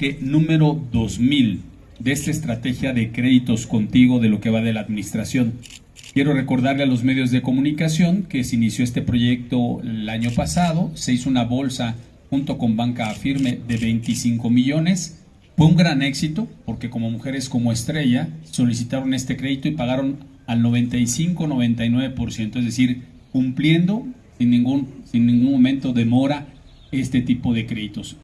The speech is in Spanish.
cheque número 2000 de esta estrategia de créditos contigo de lo que va de la administración. Quiero recordarle a los medios de comunicación que se inició este proyecto el año pasado, se hizo una bolsa junto con Banca Firme de 25 millones. Fue un gran éxito porque como mujeres como Estrella solicitaron este crédito y pagaron al 95-99%, es decir, cumpliendo sin ningún, sin ningún momento demora este tipo de créditos.